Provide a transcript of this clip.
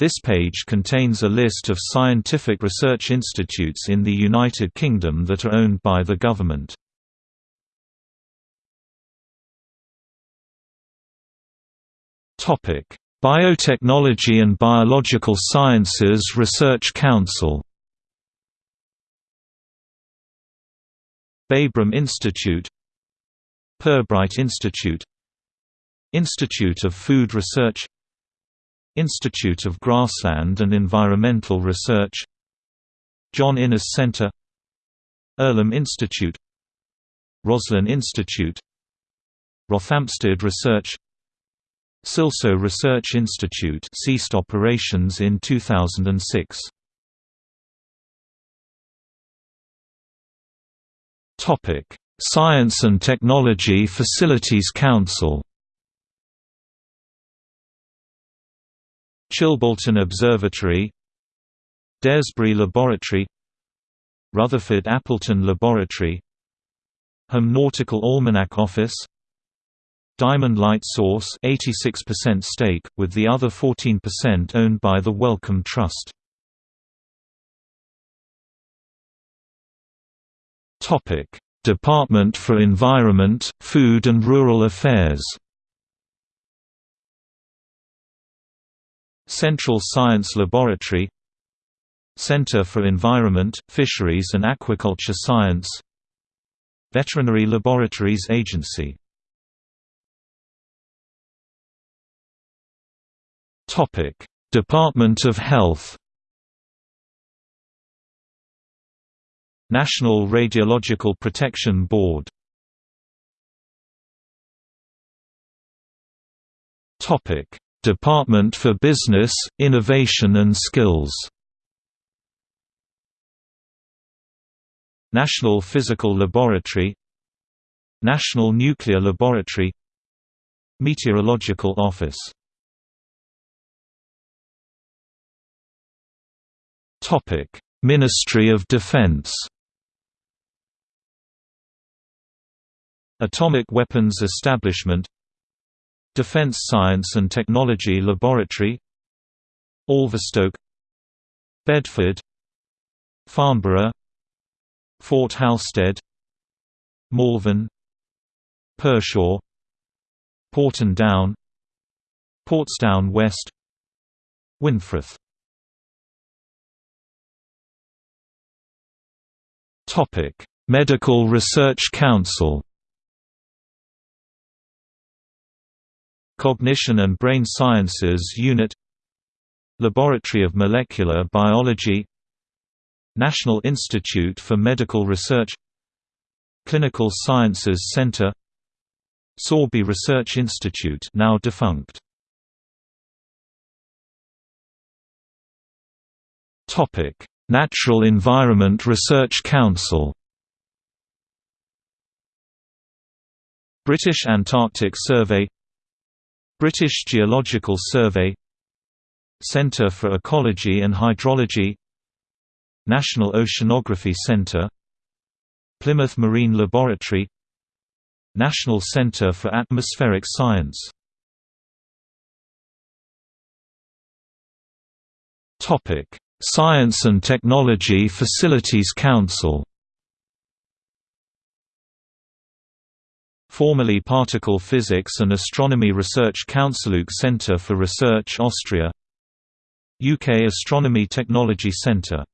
This page contains a list of scientific research institutes in the United Kingdom that are owned by the government. Topic: Biotechnology and Biological Sciences Research Council Babraham Institute Pirbright Institute Institute of Food Research Institute of Grassland and Environmental Research John Innes Center Earlham Institute Roslin Institute Rothamsted Research Silsoe Research Institute ceased operations in 2006. Topic: Science and Technology Facilities Council. Chilbolton Observatory Daresbury Laboratory Rutherford Appleton Laboratory Home Nautical Almanac Office Diamond Light Source 86% stake, with the other 14% owned by the Wellcome Trust. Department for Environment, Food and Rural Affairs Central Science Laboratory Center for Environment, Fisheries and Aquaculture Science Veterinary Laboratories Agency. Department of Health National Radiological Protection Board Department for Business, Innovation and Skills. National Physical Laboratory. National Nuclear Laboratory. Meteorological Office. Ministry of Defense. Atomic Weapons Establishment Defense Science and Technology Laboratory Alverstoke Bedford Farnborough Fort Halstead Malvern Pershore Porton Down Portsdown West Winfrith. Medical Research Council Cognition and Brain Sciences Unit Laboratory of Molecular Biology National Institute for Medical Research Clinical Sciences Center Sorby Research Institute now defunct. Topic Natural Environment Research Council. British Antarctic Survey British Geological Survey Centre for Ecology and Hydrology National Oceanography Centre Plymouth Marine Laboratory National Centre for Atmospheric Science. Science and Technology Facilities Council Formerly Particle Physics and Astronomy Research Counciluk Centre for Research Austria. UK Astronomy Technology Centre